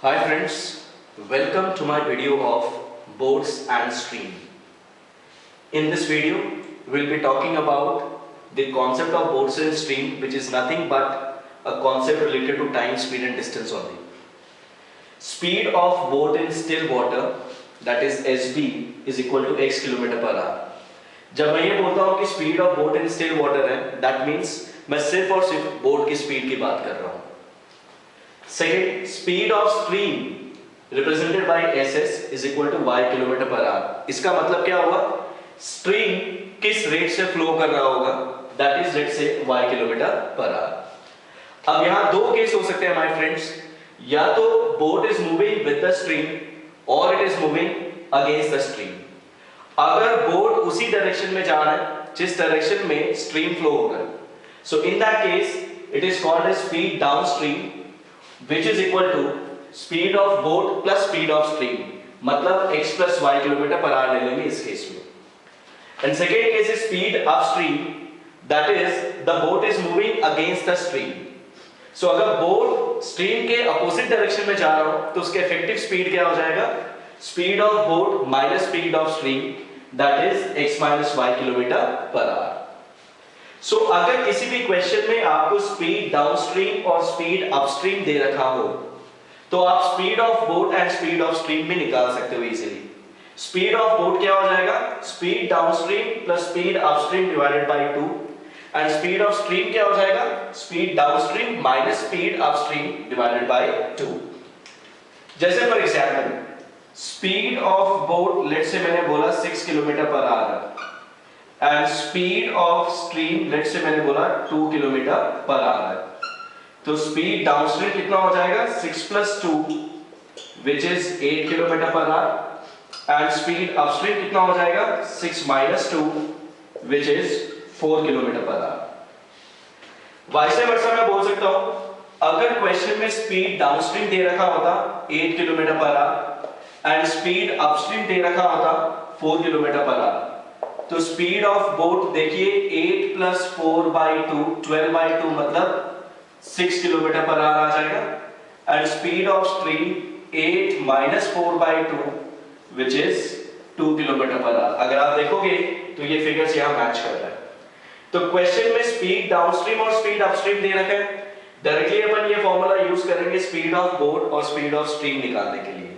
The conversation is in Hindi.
Hi friends, welcome to my video of boats and stream. In this video, we'll be talking about the concept of boats and stream which is nothing but a concept related to time, speed and distance only. Speed of boat in still water that is SB is equal to x kilometre per hour जब मैं ये बोलता हूँ कि speed of boat in still water है दैट मीन्स मैं सिर्फ़ और सिर्फ़ बोट की स्पीड की बात कर रहा हूँ speed of stream represented by S S is equal to Y kilometre per hour इसका मतलब क्या होगा स्ट्रीम किस रेट से फ्लो कर रहा होगा? That is let's say Y kilometre per hour अब यहाँ दो केस हो सकते हैं माय फ्रेंड्स या तो boat is moving with the stream और it is moving against the stream अगर बोट उसी डायरेक्शन में जा रहा है, जिस डायरेक्शन में स्ट्रीम फ्लो होगा so in that case it is called downstream which is equal to speed of boat plus speed of stream मतलब x plus Y kilometre per hour ले लेंगे इस केस में। And second case is speed of stream that is the boat is moving against the stream so अगर बोट स्ट्रीम के अपोजिट डायरेक्शन में जा रहा हो तो उसके इफ़ेक्टिव स्पीड क्या हो जाएगा? Speed of boat minus speed of stream that is x minus Y kilometre per hour so so, अगर किसी भी क्वेश्चन में आपको स्पीड डाउनस्ट्रीम और स्पीड अपस्ट्रीम दे रखा हो तो आप speed of boat and speed of stream भी निकाल सकते हो इजीली स्पीड ऑफ़ बोट क्या हो जाएगा? Speed downstream plus speed upstream divided by 2 and speed of stream क्या हो जाएगा? Speed downstream minus speed upstream divided by 2 जैसे for example speed of boat let's say मैंने बोला 6 kilometre per hour speed of stream let's say मैंने बोला 2 किलोमीटर पर आवर तो स्पीड डाउनस्ट्रीम कितना हो जाएगा? 6 plus two which is 8 kilometre per hour and speed upstream कितना हो जाएगा? 6 minus two which is 4 kilometre per hour वैसे वर्षा मैं बोल सकता हूँ। अगर क्वेश्चन में स्पीड डाउनस्ट्रीम दे रखा होता 8 kilometre per hour and speed upstream दे रखा होता 4 किलोमीटर पर आवर तो स्पीड ऑफ़ बोट देखिए 8 plus four by two twelve by two मतलब 6 किलोमीटर पर आ जाएगा। And speed of stream 8 minus four by two which is 2 kilometre per hour अगर आप देखोगे तो ये फिगर्स यहाँ मैच कर रहा है। तो क्वेश्चन में स्पीड डाउनस्ट्रीम और स्पीड अपस्ट्रीम दे रखा है। डायरेक्टली अपन ये फॉर्मूला यूज़ करेंगे स्पीड ऑफ़ बोट और स्पीड ऑफ़ स्ट्रीम निकालने के लिए।